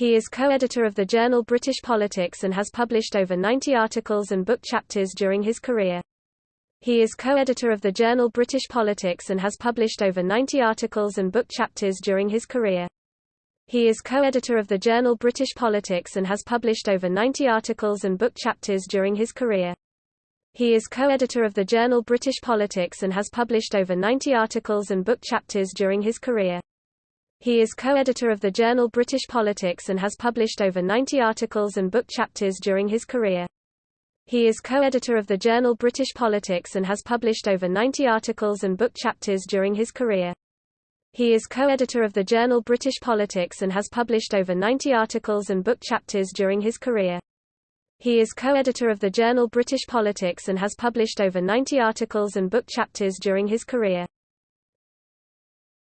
He is co-editor of the journal British Politics and has published over 90 articles and book chapters during his career. He is co-editor of the journal British Politics and has published over 90 articles and book chapters during his career. He is co-editor of the journal British Politics and has published over 90 articles and book chapters during his career. He is co-editor of the journal British Politics and has published over 90 articles and book chapters during his career. He is co-editor of the journal British Politics and has published over 90 articles and book chapters during his career. He is co-editor of the journal British Politics and has published over 90 articles and book chapters during his career. He is co-editor of the journal British Politics and has published over 90 articles and book chapters during his career. He is co-editor of the journal British Politics and has published over 90 articles and book chapters during his career.